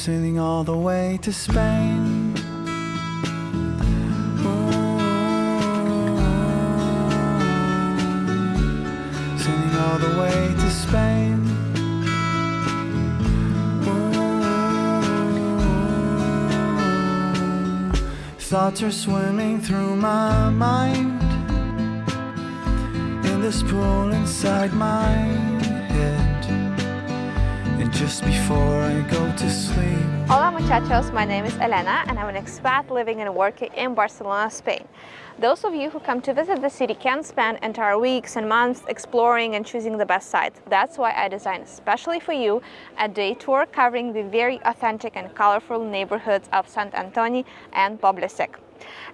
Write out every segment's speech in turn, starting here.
sailing all the way to Spain. Sailing all the way to Spain. Ooh, Thoughts are swimming through my mind in this pool inside my head. Just before I go to sleep. Hola muchachos, my name is Elena and I'm an expat living and working in Barcelona, Spain. Those of you who come to visit the city can spend entire weeks and months exploring and choosing the best sites. That's why I designed especially for you a day tour covering the very authentic and colorful neighborhoods of Sant Antoni and Poble Sec.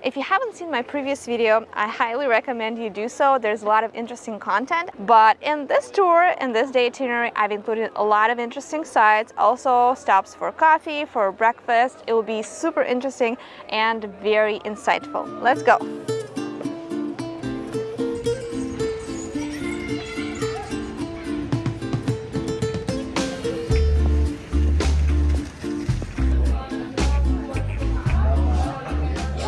If you haven't seen my previous video, I highly recommend you do so. There's a lot of interesting content, but in this tour, in this day itinerary, I've included a lot of interesting sites, also stops for coffee, for breakfast. It will be super interesting and very insightful. Let's go.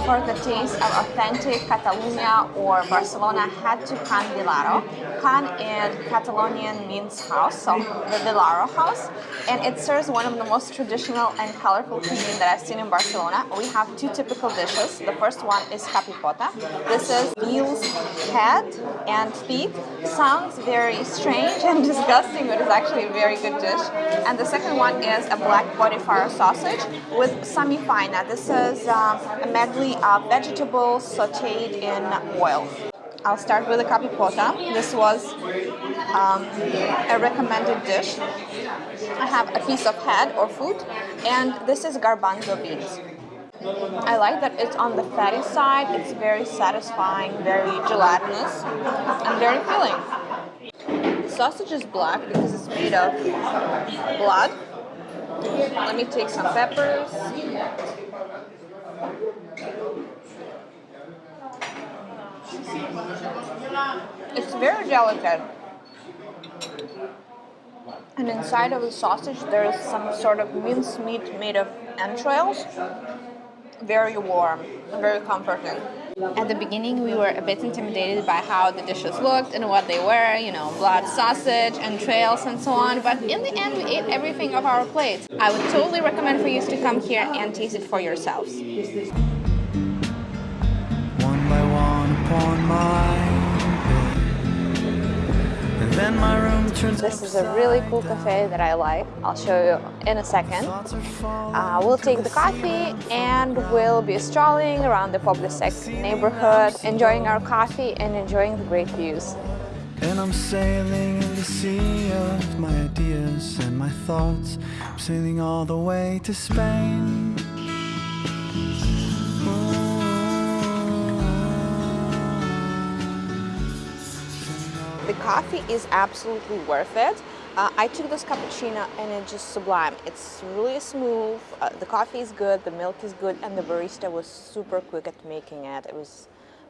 For the taste of authentic Catalonia or Barcelona, had to Can Vilaro. Can in Catalonian means house, so the Vilaro house, and it serves one of the most traditional and colorful cuisine that I've seen in Barcelona. We have two typical dishes. The first one is capipota. This is veal's head and feet. Sounds very strange and disgusting, but it's actually a very good dish. And the second one is a black botifarra sausage with samifaina. This is um, a medley of vegetables sauteed in oil. I'll start with the capipota. This was um, a recommended dish. I have a piece of head or foot, and this is garbanzo beans. I like that it's on the fatty side. It's very satisfying, very gelatinous, and very filling. Sausage is black because it's made of blood. Let me take some peppers. It's very delicate. And inside of the sausage there is some sort of minced meat made of entrails. Very warm, very comforting. At the beginning we were a bit intimidated by how the dishes looked and what they were, you know, blood sausage, entrails and so on, but in the end we ate everything off our plates. I would totally recommend for you to come here and taste it for yourselves. This is a really cool cafe that I like. I'll show you in a second. Uh, we'll take the coffee and we'll be strolling around the Poble Sec neighborhood, enjoying our coffee and enjoying the great views. And I'm sailing in the sea of my ideas and my thoughts. I'm sailing all the way to Spain. Coffee is absolutely worth it. Uh, I took this cappuccino and it's just sublime. It's really smooth, uh, the coffee is good, the milk is good, and the barista was super quick at making it. It was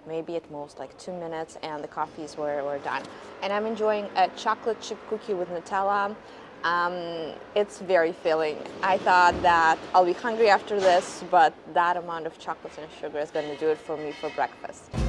maybe at most like two minutes and the coffees were, were done. And I'm enjoying a chocolate chip cookie with Nutella. Um, it's very filling. I thought that I'll be hungry after this, but that amount of chocolate and sugar is going to do it for me for breakfast.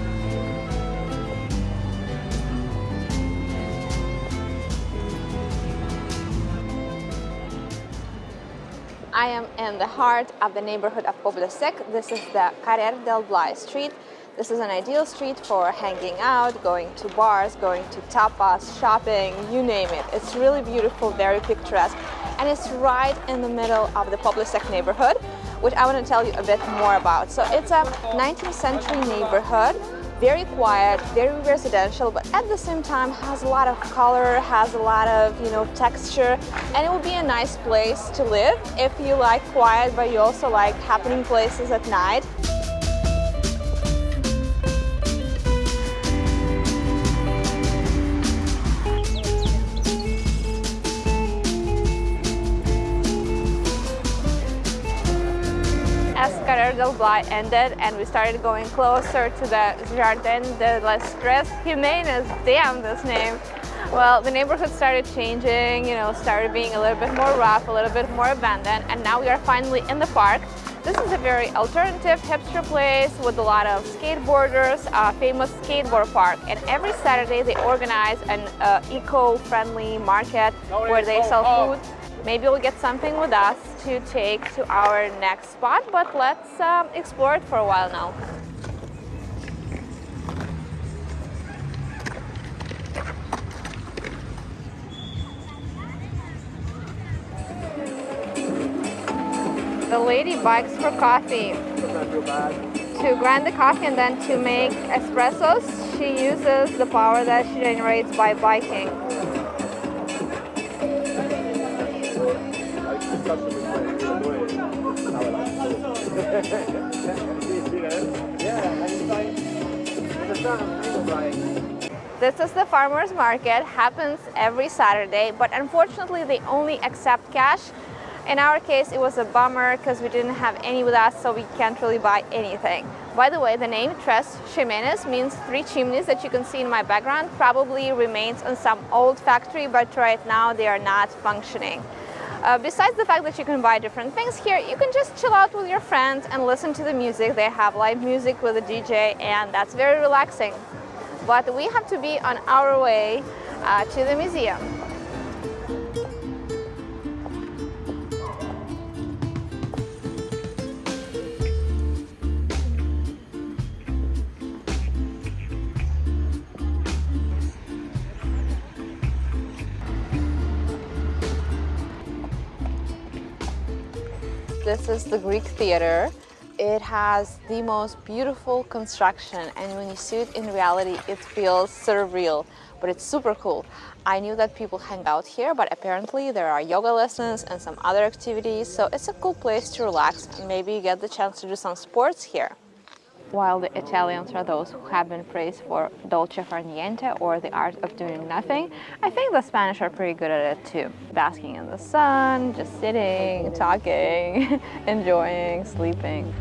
I am in the heart of the neighborhood of Poble Sec. This is the Carrer del Blai street. This is an ideal street for hanging out, going to bars, going to tapas, shopping, you name it. It's really beautiful, very picturesque, and it's right in the middle of the Poble Sec neighborhood, which I want to tell you a bit more about. So it's a 19th century neighborhood very quiet, very residential, but at the same time has a lot of color, has a lot of, you know, texture, and it would be a nice place to live if you like quiet, but you also like happening places at night. Del Blai ended and we started going closer to the Jardin de les Tres Jiménez, damn this name, Well, the neighborhood started changing, you know, started being a little bit more rough, a little bit more abandoned, and now we are finally in the park. This is a very alternative hipster place with a lot of skateboarders, a famous skateboard park. And every Saturday they organize an uh, eco-friendly market where they sell food. Maybe we'll get something with us to take to our next spot, but let's um, explore it for a while now. The lady bikes for coffee. To grind the coffee and then to make espressos, she uses the power that she generates by biking. This is the farmer's market, happens every Saturday, but unfortunately they only accept cash in our case, it was a bummer because we didn't have any with us, so we can't really buy anything. By the way, the name Tres Chimeneas means three chimneys that you can see in my background probably remains on some old factory, but right now they are not functioning. Uh, besides the fact that you can buy different things here, you can just chill out with your friends and listen to the music. They have live music with a DJ and that's very relaxing. But we have to be on our way uh, to the museum. This is the Greek Theater. It has the most beautiful construction and when you see it in reality, it feels surreal, but it's super cool. I knew that people hang out here, but apparently there are yoga lessons and some other activities, so it's a cool place to relax and maybe get the chance to do some sports here while the Italians are those who have been praised for dolce far niente or the art of doing nothing, I think the Spanish are pretty good at it too. Basking in the sun, just sitting, talking, enjoying, sleeping.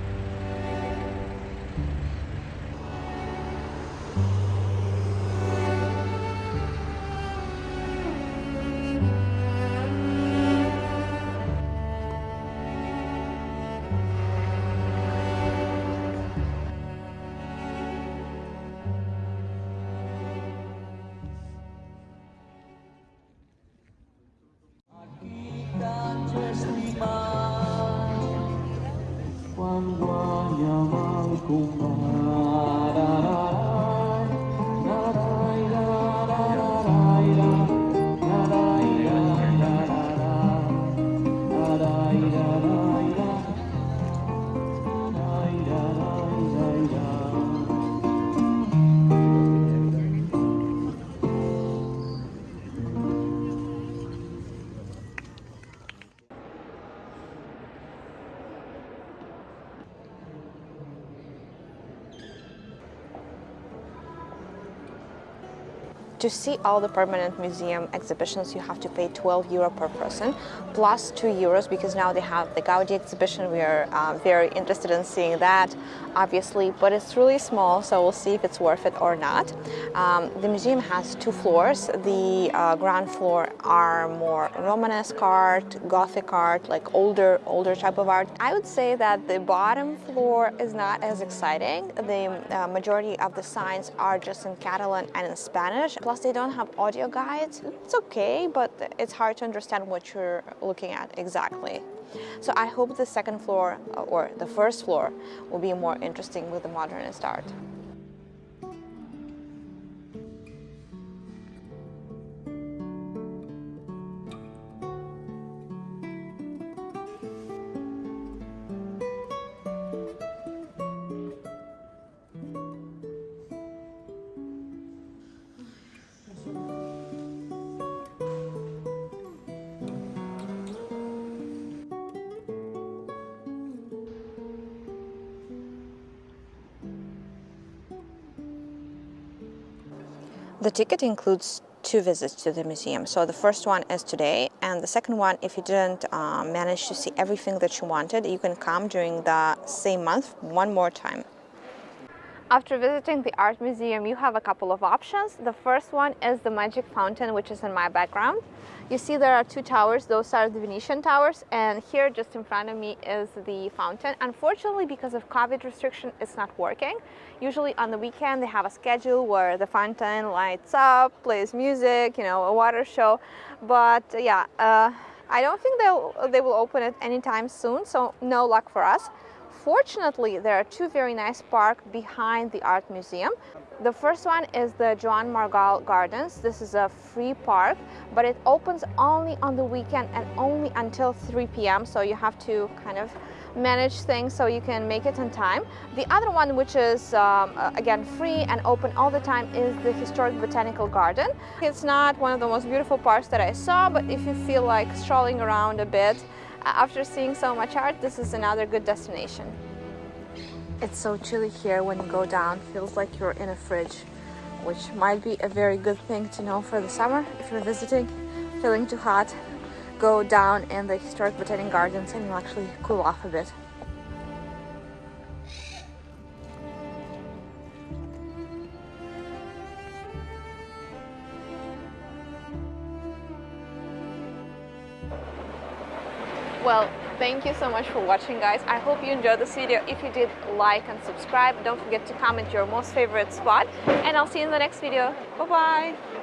To see all the permanent museum exhibitions, you have to pay 12 euro per person, plus 2 euros because now they have the Gaudi exhibition. We are uh, very interested in seeing that, obviously, but it's really small, so we'll see if it's worth it or not. Um, the museum has two floors. The uh, ground floor are more Romanesque art, Gothic art, like older, older type of art. I would say that the bottom floor is not as exciting. The uh, majority of the signs are just in Catalan and in Spanish. Plus they don't have audio guides. It's okay, but it's hard to understand what you're looking at exactly. So I hope the second floor uh, or the first floor will be more interesting with the modernist art. The ticket includes two visits to the museum. So the first one is today, and the second one, if you didn't uh, manage to see everything that you wanted, you can come during the same month one more time. After visiting the art museum, you have a couple of options. The first one is the magic fountain, which is in my background. You see there are two towers, those are the Venetian towers, and here just in front of me is the fountain. Unfortunately, because of COVID restriction, it's not working. Usually on the weekend, they have a schedule where the fountain lights up, plays music, you know, a water show. But yeah, uh, I don't think they'll, they will open it anytime soon, so no luck for us. Fortunately, there are two very nice parks behind the art museum. The first one is the Joan Margall Gardens. This is a free park, but it opens only on the weekend and only until 3 p.m. So you have to kind of manage things so you can make it on time. The other one, which is um, again free and open all the time, is the Historic Botanical Garden. It's not one of the most beautiful parks that I saw, but if you feel like strolling around a bit, after seeing so much art, this is another good destination. It's so chilly here when you go down, feels like you're in a fridge, which might be a very good thing to know for the summer if you're visiting, feeling too hot, go down in the historic botanic gardens and you'll actually cool off a bit. Well, thank you so much for watching guys. I hope you enjoyed this video. If you did, like and subscribe. Don't forget to comment your most favorite spot. And I'll see you in the next video. Bye-bye.